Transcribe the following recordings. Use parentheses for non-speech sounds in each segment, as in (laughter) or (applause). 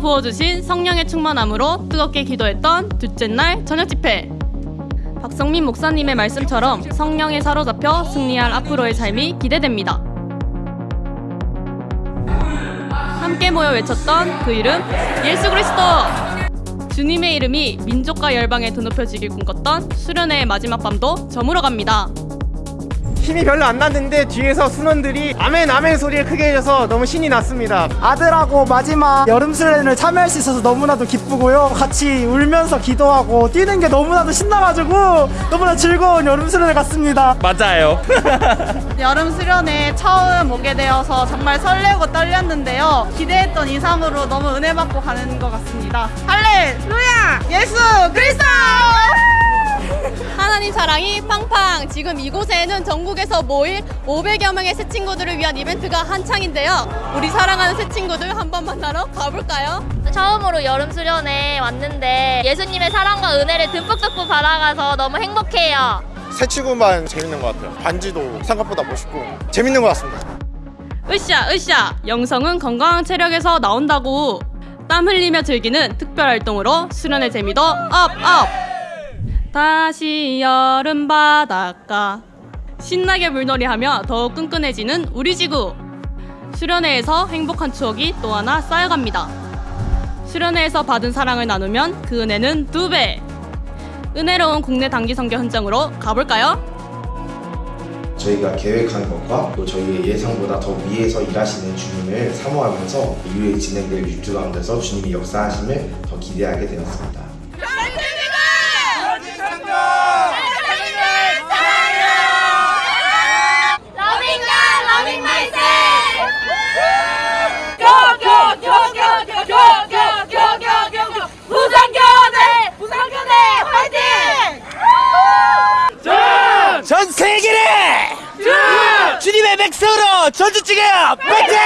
부어주신 성령의 충만함으로 뜨겁게 기도했던 둘째 날 저녁 집회. 박성민 목사님의 말씀처럼 성령에 사로잡혀 승리할 앞으로의 삶이 기대됩니다. 함께 모여 외쳤던 그 이름 예수 그리스도! 주님의 이름이 민족과 열방에 드높여지길 꿈꿨던 수련회의 마지막 밤도 저물어 갑니다. 힘이 별로 안 났는데 뒤에서 순원들이 아멘 아멘 소리를 크게 해줘서 너무 신이 났습니다. 아들하고 마지막 여름 수련을 참여할 수 있어서 너무나도 기쁘고요. 같이 울면서 기도하고 뛰는 게 너무나도 신나가지고 너무나 즐거운 여름 수련을 갔습니다. 맞아요. (laughs) 여름 수련회 처음 오게 되어서 정말 설레고 떨렸는데요. 기대했던 이상으로 너무 은혜 받고 가는 것 같습니다. 할렐루야! 예수 그리스도! 하나님 사랑이 팡팡! 지금 이곳에는 전국에서 모일 500여 명의 새 친구들을 위한 이벤트가 한창인데요. 우리 사랑하는 새 친구들 한번 만나러 가볼까요? 처음으로 여름 수련회 왔는데 예수님의 사랑과 은혜를 듬뿍듬뿍 받아가서 너무 행복해요. 새 친구만 재밌는 것 같아요. 반지도 생각보다 멋있고 재밌는 것 같습니다. 으쌰 으쌰! 영성은 건강한 체력에서 나온다고! 땀 흘리며 즐기는 특별 활동으로 수련의 재미도 up up! 다시 여름 바닷가 신나게 물놀이하며 더욱 끈끈해지는 우리 지구 수련회에서 행복한 추억이 또 하나 쌓여갑니다 수련회에서 받은 사랑을 나누면 그 은혜는 두배 은혜로운 국내 단기 선교 현장으로 가볼까요? 저희가 계획한 것과 또 저희의 예상보다 더 위에서 일하시는 주님을 사모하면서 이후에 진행될 6주 가운데서 주님이 역사하심을 더 기대하게 되었습니다. Loving God, loving myself! 전 세계를 주님의 백성으로 전주 찍어 파이팅!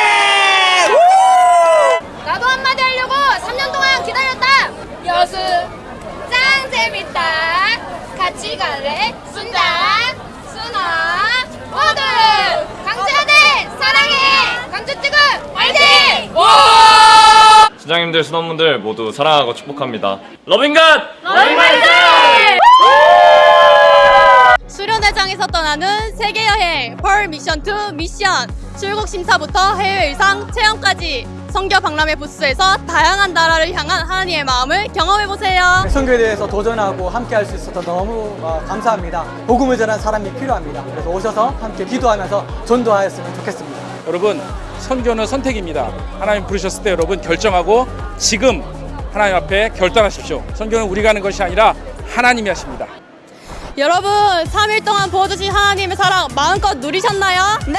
나도 한마디 하려고 3년 동안 기다렸다! 여수 짱 재밌다! 같이 갈래? 순장, 순아, 모두! 강주하대 사랑해! 강주 찍어 화이팅! 수장님들, 순원분들 모두 사랑하고 축복합니다. Loving God! Loving myself! 수련회장에서 떠나는 세계 여행 Permission to Mission 출국 심사부터 해외 의상 체험까지 선교 박람회 부스에서 다양한 나라를 향한 하나님의 마음을 경험해 보세요. 선교에 대해서 도전하고 함께 할 수 있어서 너무 어, 감사합니다. 복음을 전하는 사람이 필요합니다. 그래서 오셔서 함께 기도하면서 전도하였으면 좋겠습니다. 여러분 선교는 선택입니다. 하나님 부르셨을 때 여러분 결정하고 지금 하나님 앞에 결단하십시오. 선교는 우리가 하는 것이 아니라 하나님이 하십니다. 여러분 3일 동안 부어주신 하나님의 사랑 마음껏 누리셨나요? 네!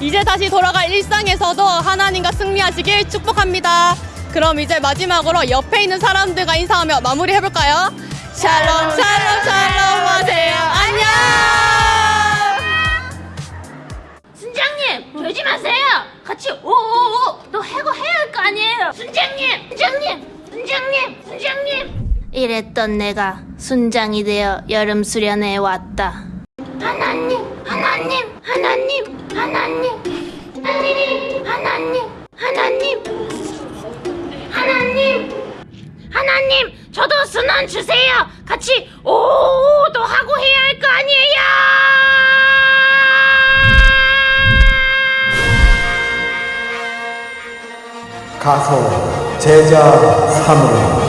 이제 다시 돌아갈 일상에서도 하나님과 승리하시길 축복합니다. 그럼 이제 마지막으로 옆에 있는 사람들과 인사하며 마무리해볼까요? 샬롬 샬롬 샬롬 하세요. 안녕! 순장님 되지 마세요 같이 오오오 또 해고 해야 할 거 아니에요 순장님 순장님 순장님 순장님 이랬던 내가 순장이 되어 여름 수련회에 왔다. 하나님 하나님 하나님 하나님. 하나님 하나님 하나님. 하나님 하나님 저도 순원 주세요. 같이 오도 하고 해야 할 거 아니에요. 가서 제자 삼으라.